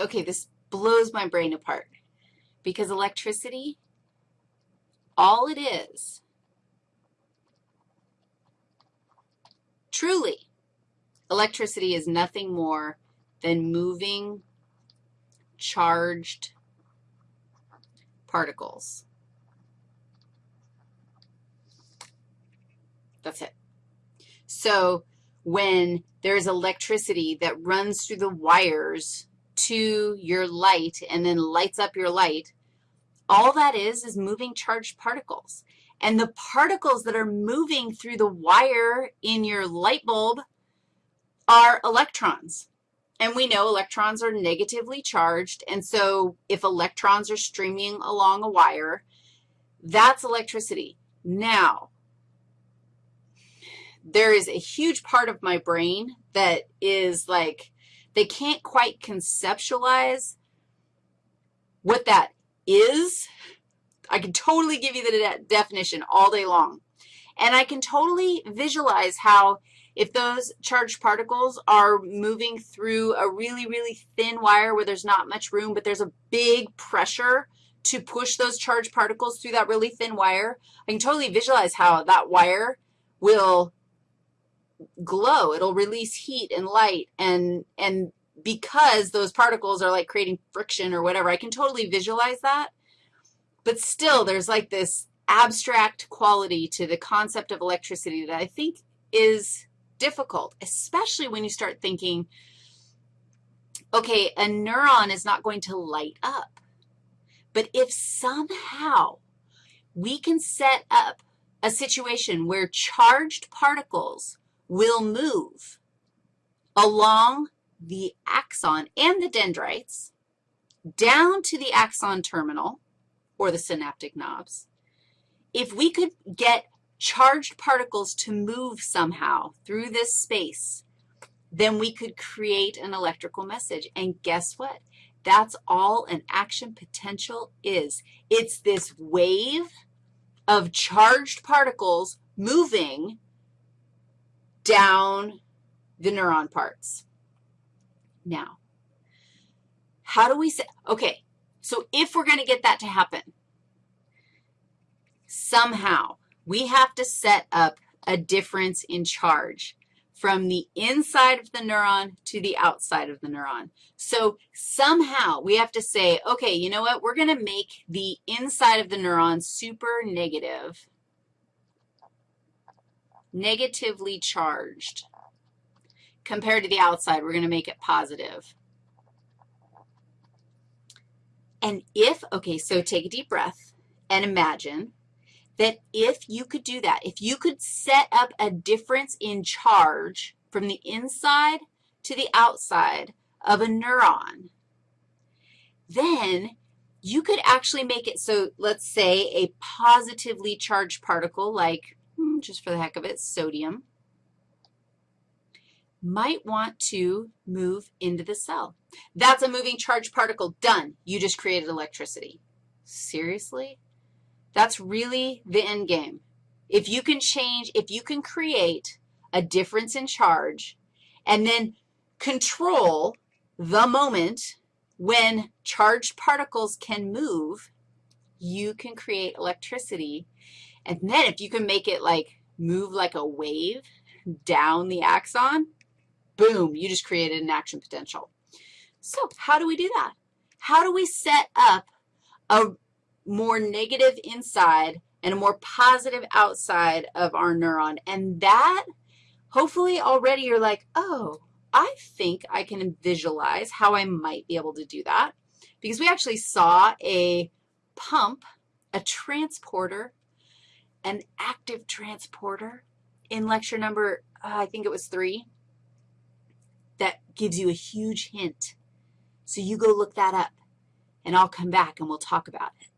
okay, this blows my brain apart because electricity, all it is, truly, electricity is nothing more than moving charged particles. That's it. So when there's electricity that runs through the wires to your light and then lights up your light, all that is is moving charged particles. And the particles that are moving through the wire in your light bulb are electrons. And we know electrons are negatively charged, and so if electrons are streaming along a wire, that's electricity. Now, there is a huge part of my brain that is like, they can't quite conceptualize what that is. I can totally give you the de definition all day long. And I can totally visualize how if those charged particles are moving through a really, really thin wire where there's not much room, but there's a big pressure to push those charged particles through that really thin wire, I can totally visualize how that wire will glow. It'll release heat and light, and, and because those particles are like creating friction or whatever, I can totally visualize that. But still, there's like this abstract quality to the concept of electricity that I think is difficult, especially when you start thinking, okay, a neuron is not going to light up. But if somehow we can set up a situation where charged particles will move along the axon and the dendrites down to the axon terminal or the synaptic knobs. If we could get charged particles to move somehow through this space, then we could create an electrical message. And guess what? That's all an action potential is. It's this wave of charged particles moving down the neuron parts. Now, how do we say, okay, so if we're going to get that to happen, somehow we have to set up a difference in charge from the inside of the neuron to the outside of the neuron. So somehow we have to say, okay, you know what, we're going to make the inside of the neuron super negative negatively charged. Compared to the outside, we're going to make it positive. And if, okay, so take a deep breath and imagine that if you could do that, if you could set up a difference in charge from the inside to the outside of a neuron, then you could actually make it so let's say a positively charged particle like just for the heck of it, sodium, might want to move into the cell. That's a moving charged particle. Done. You just created electricity. Seriously? That's really the end game. If you can change, if you can create a difference in charge and then control the moment when charged particles can move, you can create electricity and then if you can make it like move like a wave down the axon, boom, you just created an action potential. So how do we do that? How do we set up a more negative inside and a more positive outside of our neuron? And that, hopefully already you're like, oh, I think I can visualize how I might be able to do that because we actually saw a pump, a transporter an active transporter in lecture number, uh, I think it was three, that gives you a huge hint. So you go look that up, and I'll come back and we'll talk about it.